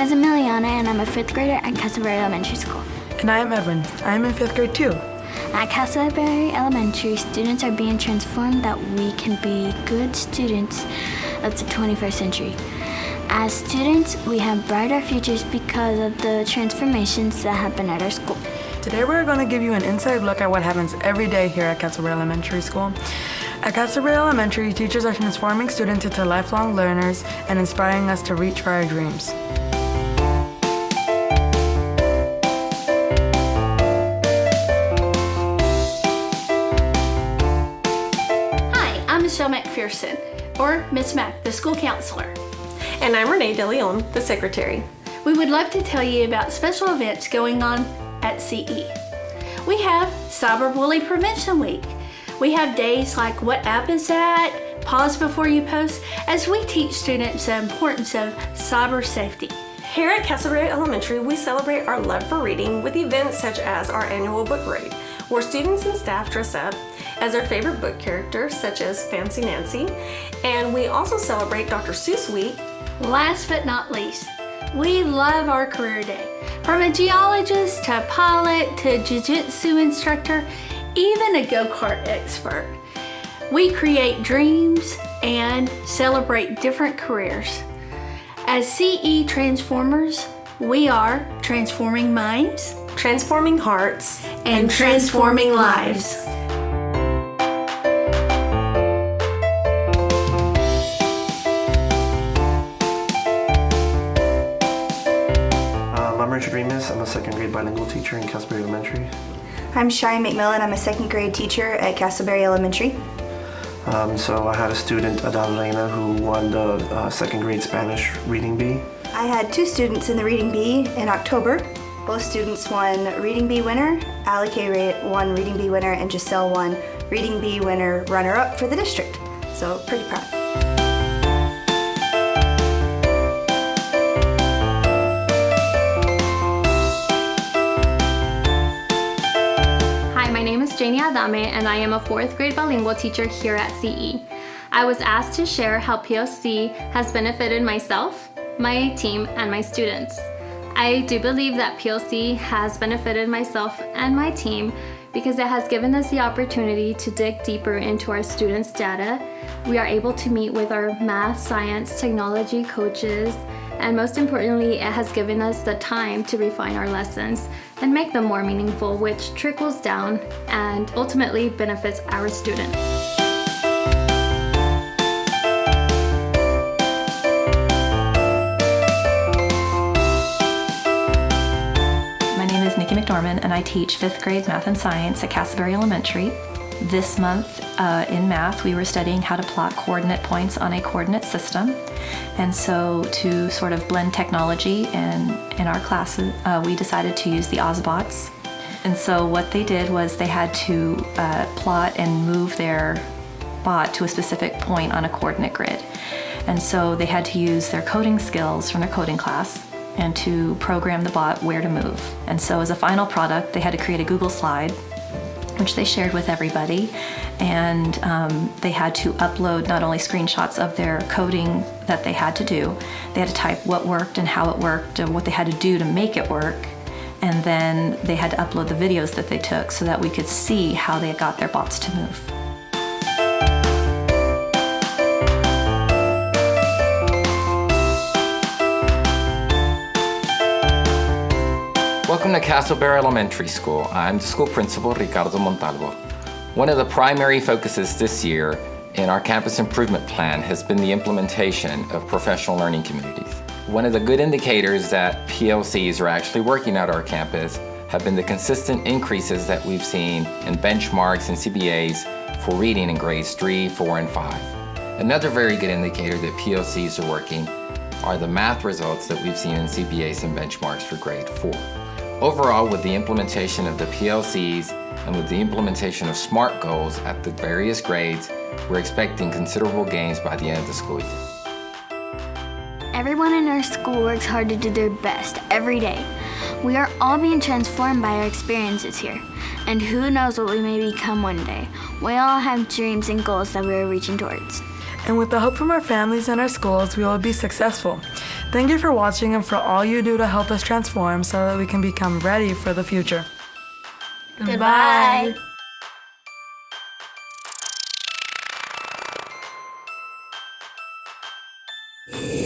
name is Emiliana and I'm a fifth grader at Castleberry Elementary School. And I am Edwin. I am in fifth grade too. At Castleberry Elementary, students are being transformed that we can be good students of the 21st century. As students, we have brighter futures because of the transformations that happen at our school. Today we're going to give you an inside look at what happens every day here at Castleberry Elementary School. At Castleberry Elementary, teachers are transforming students into lifelong learners and inspiring us to reach for our dreams. Michelle McPherson, or Miss Mac, the school counselor. And I'm Renee DeLeon, the secretary. We would love to tell you about special events going on at CE. We have Cyberbully Prevention Week. We have days like What App Is That? Pause Before You Post, as we teach students the importance of cyber safety. Here at Castleberry Elementary, we celebrate our love for reading with events such as our annual book raid, where students and staff dress up as their favorite book characters, such as Fancy Nancy. And we also celebrate Dr. Seuss Week. Last but not least, we love our career day. From a geologist to a pilot to a jiu-jitsu instructor, even a go-kart expert. We create dreams and celebrate different careers. As CE Transformers, we are transforming minds, transforming hearts, and, transforming lives. I'm Richard Remus. I'm a second grade bilingual teacher in Castleberry Elementary. I'm Cheyenne McMillan. I'm a second grade teacher at Castleberry Elementary. Um, so I had a student, Adalena, who won the uh, second grade Spanish reading bee. I had two students in the reading bee in October. Both students won reading bee winner. Alec won reading bee winner and Giselle won reading bee winner runner-up for the district. So pretty proud. Adame and I am a fourth grade bilingual teacher here at CE. I was asked to share how PLC has benefited myself, my team, and my students. I do believe that PLC has benefited myself and my team because it has given us the opportunity to dig deeper into our students' data. We are able to meet with our math, science, technology coaches, and most importantly, it has given us the time to refine our lessons and make them more meaningful, which trickles down and ultimately benefits our students. My name is Nikki McDormand and I teach fifth grade math and science at Castleberry Elementary. This month uh, in math, we were studying how to plot coordinate points on a coordinate system. And so to sort of blend technology in, in our classes, uh, we decided to use the Ozobots. And so what they did was they had to uh, plot and move their bot to a specific point on a coordinate grid. And so they had to use their coding skills from their coding class and to program the bot where to move. And so as a final product, they had to create a Google slide which they shared with everybody. And um, they had to upload not only screenshots of their coding that they had to do, they had to type what worked and how it worked and what they had to do to make it work. And then they had to upload the videos that they took so that we could see how they got their bots to move. Welcome to Castleberry Elementary School. I'm the school principal, Ricardo Montalvo. One of the primary focuses this year in our campus improvement plan has been the implementation of professional learning communities. One of the good indicators that PLCs are actually working at our campus have been the consistent increases that we've seen in benchmarks and CBAs for reading in grades 3, 4, and 5. Another very good indicator that PLCs are working are the math results that we've seen in CBAs and benchmarks for grade 4. Overall, with the implementation of the PLCs and with the implementation of SMART goals at the various grades, we're expecting considerable gains by the end of the school year. Everyone in our school works hard to do their best every day. We are all being transformed by our experiences here. And who knows what we may become one day. We all have dreams and goals that we are reaching towards. And with the help from our families and our schools, we will be successful. Thank you for watching and for all you do to help us transform so that we can become ready for the future. Goodbye. Goodbye.